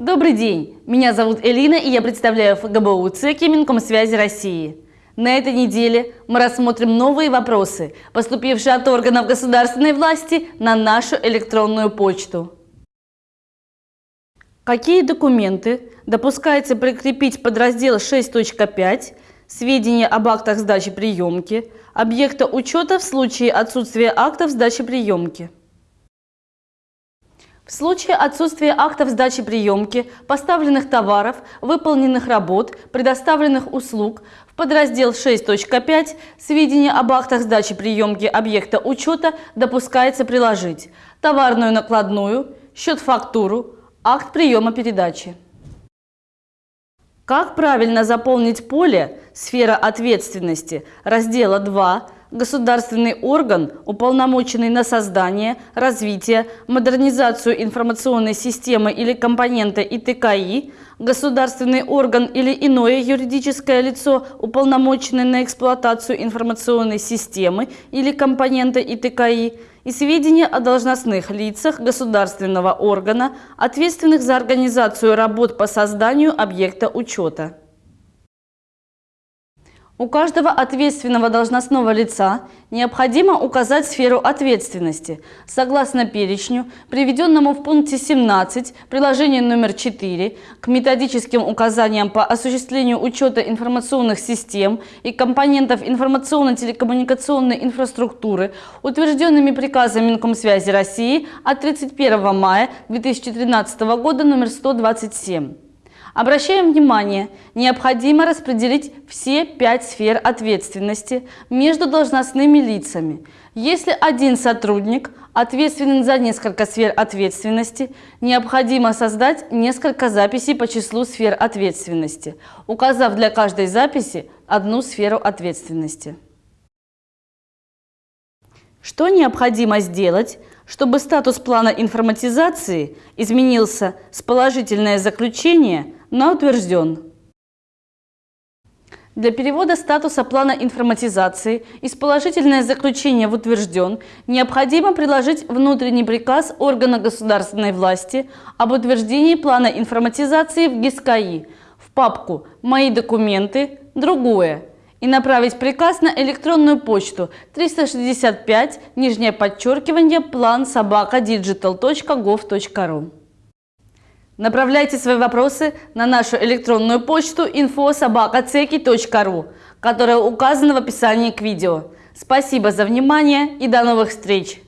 Добрый день! Меня зовут Элина и я представляю ФГБУ ЦЕКИ Минкомсвязи России. На этой неделе мы рассмотрим новые вопросы, поступившие от органов государственной власти на нашу электронную почту. Какие документы допускается прикрепить под раздел 6.5 «Сведения об актах сдачи приемки» объекта учета в случае отсутствия актов сдачи приемки? В случае отсутствия актов сдачи приемки, поставленных товаров, выполненных работ, предоставленных услуг, в подраздел 6.5 «Сведения об актах сдачи приемки объекта учета» допускается приложить товарную накладную, счет-фактуру, акт приема передачи. Как правильно заполнить поле «Сфера ответственности» раздела 2 государственный орган, уполномоченный на создание, развитие, модернизацию информационной системы или компонента ИТКИ, государственный орган или иное юридическое лицо, уполномоченное на эксплуатацию информационной системы или компонента ИТКИ, и сведения о должностных лицах государственного органа, ответственных за организацию работ по созданию объекта учета. У каждого ответственного должностного лица необходимо указать сферу ответственности согласно перечню, приведенному в пункте 17 приложения номер 4 к методическим указаниям по осуществлению учета информационных систем и компонентов информационно-телекоммуникационной инфраструктуры, утвержденными приказом Минкомсвязи России от 31 мая 2013 года номер 127. Обращаем внимание, необходимо распределить все пять сфер ответственности между должностными лицами. Если один сотрудник ответственен за несколько сфер ответственности, необходимо создать несколько записей по числу сфер ответственности, указав для каждой записи одну сферу ответственности. Что необходимо сделать, чтобы статус плана информатизации изменился с положительное заключение на утвержден? Для перевода статуса плана информатизации из положительное заключение в утвержден необходимо приложить внутренний приказ органа государственной власти об утверждении плана информатизации в ГИСКАИ в папку «Мои документы», другое и направить приказ на электронную почту 365 нижнее подчеркивание план собака digital.gov.ru. Направляйте свои вопросы на нашу электронную почту info.sobakaceki.ru, которая указана в описании к видео. Спасибо за внимание и до новых встреч!